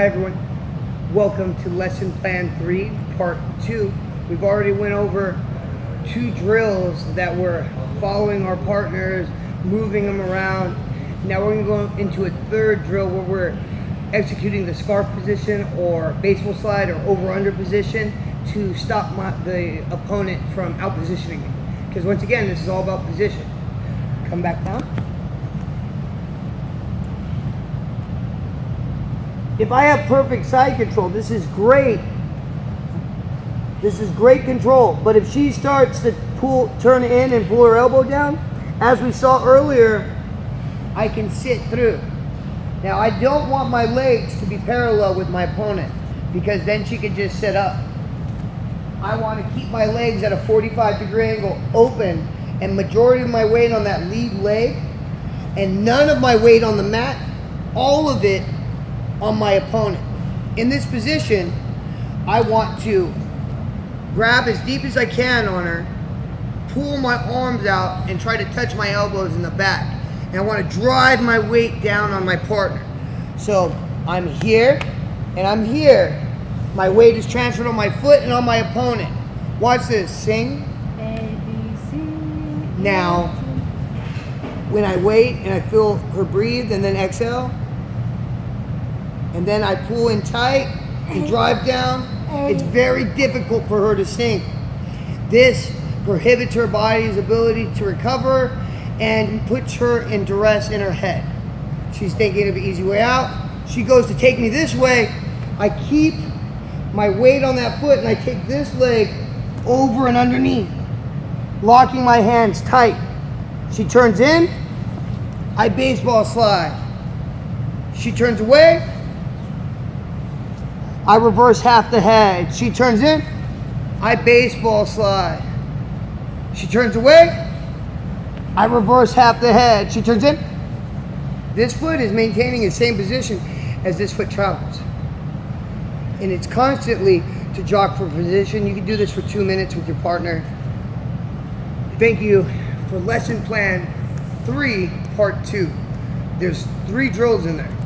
Hi everyone. Welcome to lesson plan three, part two. We've already went over two drills that were following our partners, moving them around. Now we're gonna go into a third drill where we're executing the scarf position or baseball slide or over under position to stop my, the opponent from out positioning me. Because once again, this is all about position. Come back down. If I have perfect side control, this is great. This is great control. But if she starts to pull, turn in and pull her elbow down, as we saw earlier, I can sit through. Now I don't want my legs to be parallel with my opponent because then she could just sit up. I want to keep my legs at a 45 degree angle open and majority of my weight on that lead leg and none of my weight on the mat, all of it on my opponent. In this position, I want to grab as deep as I can on her, pull my arms out, and try to touch my elbows in the back. And I want to drive my weight down on my partner. So I'm here and I'm here. My weight is transferred on my foot and on my opponent. Watch this. Sing. Now, when I wait and I feel her breathe and then exhale, and then I pull in tight and drive down, it's very difficult for her to sink. This prohibits her body's ability to recover and puts her in duress in her head. She's thinking of an easy way out. She goes to take me this way. I keep my weight on that foot and I take this leg over and underneath, locking my hands tight. She turns in, I baseball slide. She turns away, I reverse half the head. She turns in, I baseball slide. She turns away, I reverse half the head. She turns in. This foot is maintaining the same position as this foot travels. And it's constantly to jog for position. You can do this for two minutes with your partner. Thank you for lesson plan three, part two. There's three drills in there.